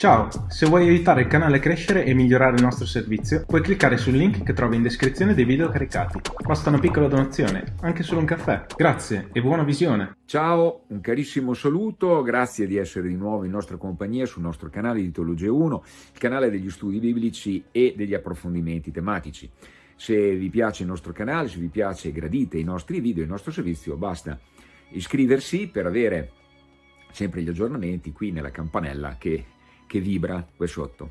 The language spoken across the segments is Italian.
Ciao, se vuoi aiutare il canale a crescere e migliorare il nostro servizio, puoi cliccare sul link che trovi in descrizione dei video caricati. Basta una piccola donazione, anche solo un caffè. Grazie e buona visione! Ciao, un carissimo saluto, grazie di essere di nuovo in nostra compagnia sul nostro canale di Teologia 1, il canale degli studi biblici e degli approfondimenti tematici. Se vi piace il nostro canale, se vi piace e gradite i nostri video, il nostro servizio, basta iscriversi per avere sempre gli aggiornamenti qui nella campanella che che vibra qui sotto.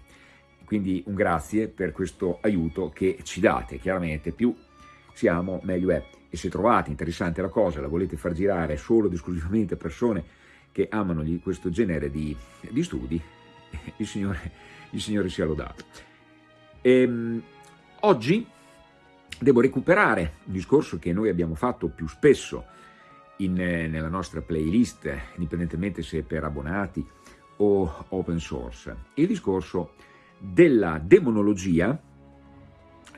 Quindi un grazie per questo aiuto che ci date, chiaramente più siamo meglio è. E se trovate interessante la cosa, la volete far girare solo ed esclusivamente a persone che amano questo genere di, di studi, il Signore, il Signore sia lodato. E, ehm, oggi devo recuperare un discorso che noi abbiamo fatto più spesso in, nella nostra playlist, indipendentemente se per abbonati o open source. Il discorso della demonologia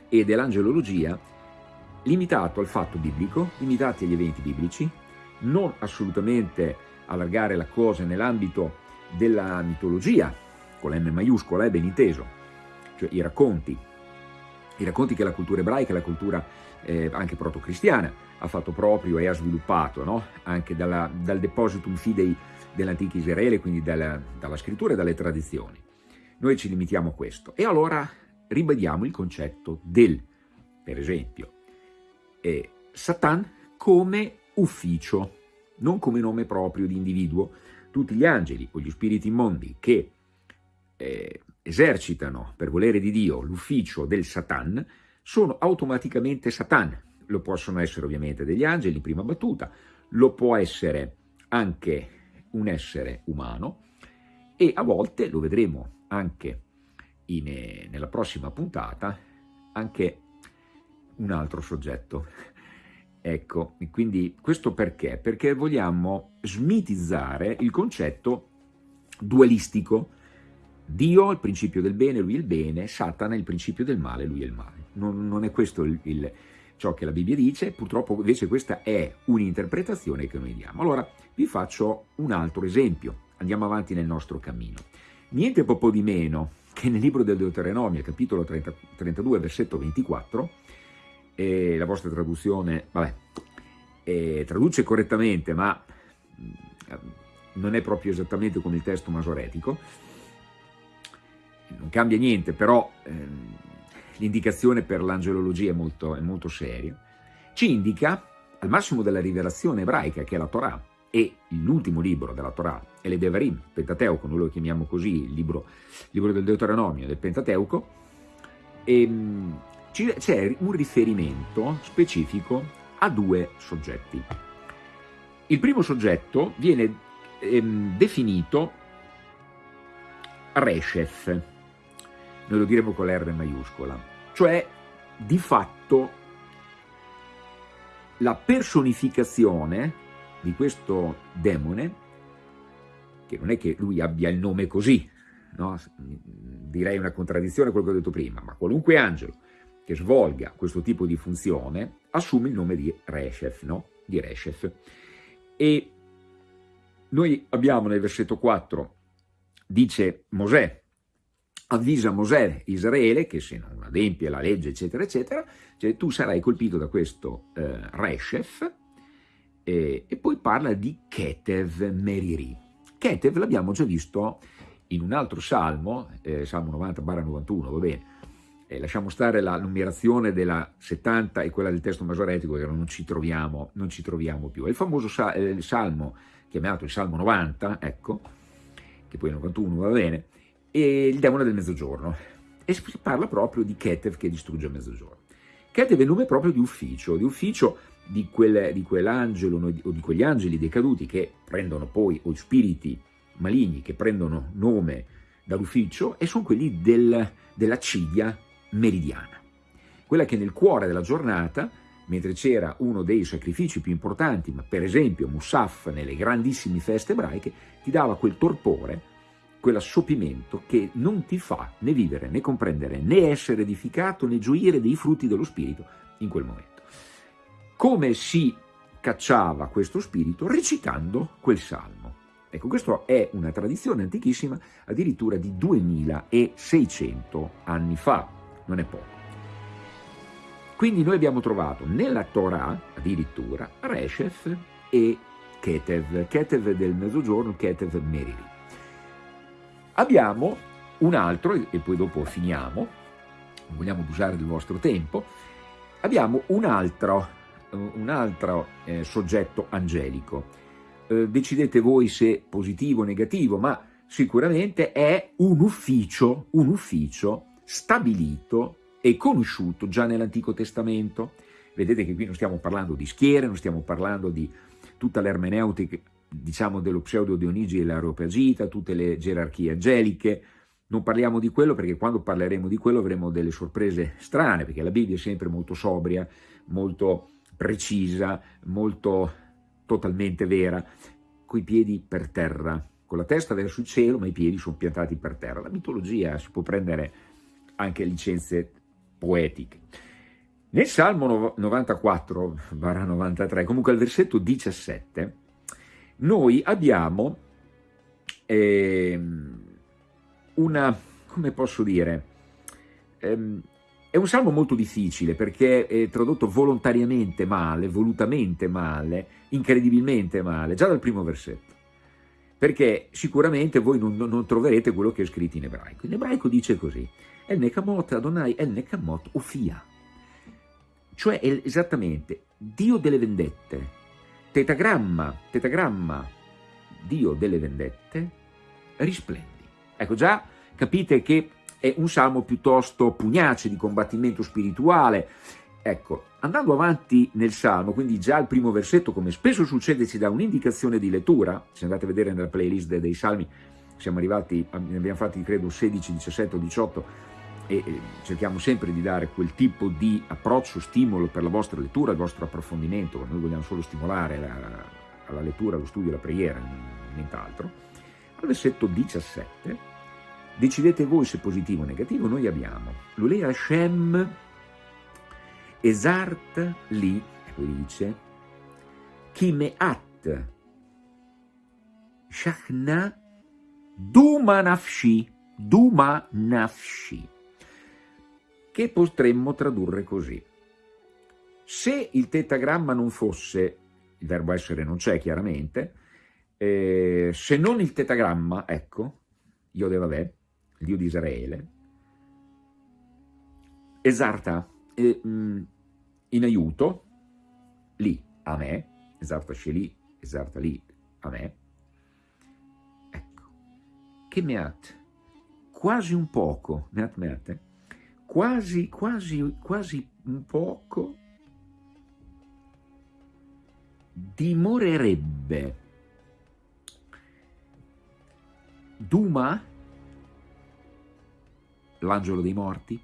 e dell'angelologia limitato al fatto biblico, limitati agli eventi biblici, non assolutamente allargare la cosa nell'ambito della mitologia, con la M maiuscola, è ben inteso, cioè i racconti, i racconti che la cultura ebraica, la cultura eh, anche proto-cristiana ha fatto proprio e ha sviluppato, no? anche dalla, dal depositum fidei dell'antico Israele, quindi dalla, dalla scrittura e dalle tradizioni. Noi ci limitiamo a questo. E allora ribadiamo il concetto del, per esempio, eh, Satan come ufficio, non come nome proprio di individuo. Tutti gli angeli o gli spiriti immondi che eh, esercitano per volere di Dio l'ufficio del Satan sono automaticamente Satan. Lo possono essere ovviamente degli angeli in prima battuta, lo può essere anche un essere umano e a volte, lo vedremo anche in, eh, nella prossima puntata, anche un altro soggetto. Ecco, quindi questo perché? Perché vogliamo smitizzare il concetto dualistico. Dio il principio del bene, lui il bene, Satana il principio del male, lui il male. Non, non è questo il, il, ciò che la Bibbia dice, purtroppo invece questa è un'interpretazione che noi diamo. Allora, vi faccio un altro esempio, andiamo avanti nel nostro cammino. Niente po' di meno che nel libro del Deuteronomio, capitolo 30, 32, versetto 24, eh, la vostra traduzione, vabbè, eh, traduce correttamente, ma mm, non è proprio esattamente come il testo masoretico, non cambia niente, però ehm, l'indicazione per l'angelologia è è molto seria, ci indica al massimo della rivelazione ebraica, che è la Torah, e l'ultimo libro della Torah è Devarim, Pentateuco, noi lo chiamiamo così, il libro, il libro del Deuteronomio del Pentateuco, ehm, c'è un riferimento specifico a due soggetti. Il primo soggetto viene ehm, definito Reshef, noi lo diremo con l'R maiuscola, cioè di fatto la personificazione di questo demone, che non è che lui abbia il nome così, no? direi una contraddizione a quello che ho detto prima, ma qualunque angelo che svolga questo tipo di funzione assume il nome di Reshef, no? di Reshef. E noi abbiamo nel versetto 4, dice Mosè, avvisa Mosè, Israele, che se non adempie la legge, eccetera, eccetera, cioè tu sarai colpito da questo eh, Reshef, eh, e poi parla di Ketev Meriri. Ketev l'abbiamo già visto in un altro salmo, eh, salmo 90-91, va bene, eh, lasciamo stare la numerazione della 70 e quella del testo masoretico che non ci troviamo, non ci troviamo più. È il famoso sal eh, il salmo chiamato il salmo 90, ecco, che poi il 91 va bene, e il demone del mezzogiorno. E si parla proprio di Ketev che distrugge il mezzogiorno. Ketev è il nome proprio di ufficio, di ufficio di, quel, di quell'angelo o di quegli angeli decaduti che prendono poi, o spiriti maligni che prendono nome dall'ufficio e sono quelli del, della cidia meridiana, quella che nel cuore della giornata, mentre c'era uno dei sacrifici più importanti, ma per esempio Musaf nelle grandissime feste ebraiche, ti dava quel torpore, quell'assopimento che non ti fa né vivere, né comprendere, né essere edificato, né gioire dei frutti dello Spirito in quel momento. Come si cacciava questo spirito? Recitando quel salmo. Ecco, questa è una tradizione antichissima, addirittura di 2600 anni fa, non è poco. Quindi noi abbiamo trovato nella Torah, addirittura, Reshef e Ketev, Ketev del mezzogiorno, Ketev Merili. Abbiamo un altro, e poi dopo finiamo, non vogliamo abusare del vostro tempo, abbiamo un altro, un altro eh, soggetto angelico. Eh, decidete voi se positivo o negativo, ma sicuramente è un ufficio, un ufficio stabilito e conosciuto già nell'Antico Testamento. Vedete che qui non stiamo parlando di schiere, non stiamo parlando di tutta l'ermeneutica, diciamo, dello pseudo Dionigi e l'Areopagita, tutte le gerarchie angeliche, non parliamo di quello perché quando parleremo di quello avremo delle sorprese strane, perché la Bibbia è sempre molto sobria, molto precisa, molto totalmente vera, coi piedi per terra, con la testa verso il cielo, ma i piedi sono piantati per terra. La mitologia si può prendere anche licenze poetiche. Nel Salmo 94, 93, comunque al versetto 17, noi abbiamo eh, una, come posso dire, ehm, è un salmo molto difficile perché è tradotto volontariamente male, volutamente male, incredibilmente male, già dal primo versetto. Perché sicuramente voi non, non troverete quello che è scritto in ebraico. In ebraico dice così, El Nekamot Adonai El Nekamot Ofia cioè esattamente Dio delle vendette, tetagramma, tetagramma, Dio delle vendette, risplendi. Ecco già capite che è un salmo piuttosto pugnace di combattimento spirituale. Ecco, andando avanti nel salmo, quindi già al primo versetto, come spesso succede, ci dà un'indicazione di lettura, se andate a vedere nella playlist dei salmi, siamo arrivati, ne abbiamo fatti credo 16, 17 o 18, e cerchiamo sempre di dare quel tipo di approccio, stimolo per la vostra lettura, il vostro approfondimento, noi vogliamo solo stimolare la, la lettura, lo studio, la preghiera, nient'altro. Al versetto 17, decidete voi se positivo o negativo, noi abbiamo Lulea Hashem Esart li, e poi dice, Kimeat Shachna Duma Nafshi, Duma Nafshi che potremmo tradurre così. Se il tetagramma non fosse, il verbo essere non c'è chiaramente, eh, se non il tetagramma, ecco, Dio de Vabbè, il Dio di Israele, esarta eh, in aiuto, lì, a me, esarta lì, esarta lì, a me, ecco, che meat, quasi un poco, meat meat, quasi, quasi, quasi un poco dimorerebbe Duma, l'angelo dei morti,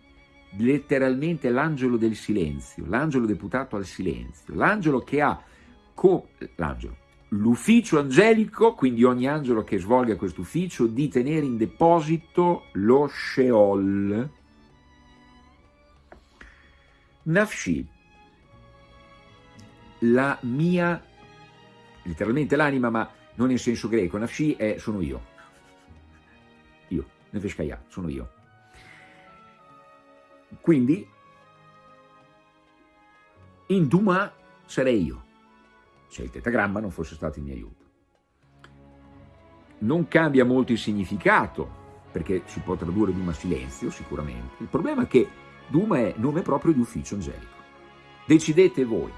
letteralmente l'angelo del silenzio, l'angelo deputato al silenzio, l'angelo che ha l'ufficio angelico, quindi ogni angelo che svolga questo ufficio, di tenere in deposito lo Sheol, Nafshi, la mia, letteralmente l'anima, ma non in senso greco, Nafshi è sono io, io, Nefeshkaya, sono io. Quindi, in Duma sarei io, se il tetagramma non fosse stato in mio aiuto. Non cambia molto il significato, perché si può tradurre Duma silenzio, sicuramente. Il problema è che Duma è nome proprio di ufficio angelico. Decidete voi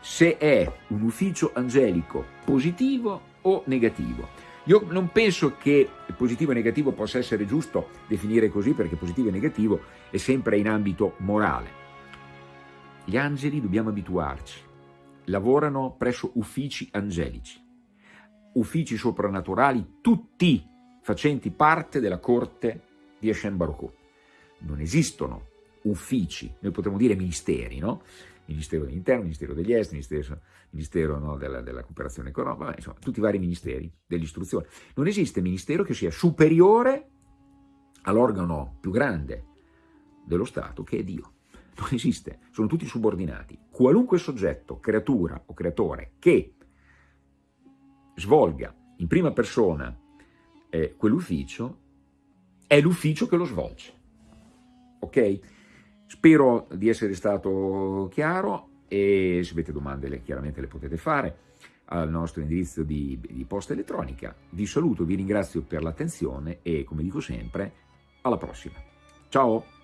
se è un ufficio angelico positivo o negativo. Io non penso che positivo e negativo possa essere giusto definire così perché positivo e negativo è sempre in ambito morale. Gli angeli, dobbiamo abituarci, lavorano presso uffici angelici, uffici soprannaturali, tutti facenti parte della corte di Hashem Baruch Non esistono uffici, noi potremmo dire ministeri, no? Ministero dell'Interno, Ministero degli Esteri, Ministero, ministero no, della, della, Cooperazione Economica, insomma, tutti i vari ministeri dell'istruzione. Non esiste ministero che sia superiore all'organo più grande dello Stato, che è Dio. Non esiste, sono tutti subordinati. Qualunque soggetto, creatura o creatore che svolga in prima persona eh, quell'ufficio, è l'ufficio che lo svolge. Ok? Spero di essere stato chiaro e se avete domande le, chiaramente le potete fare al nostro indirizzo di, di posta elettronica. Vi saluto, vi ringrazio per l'attenzione e come dico sempre, alla prossima. Ciao!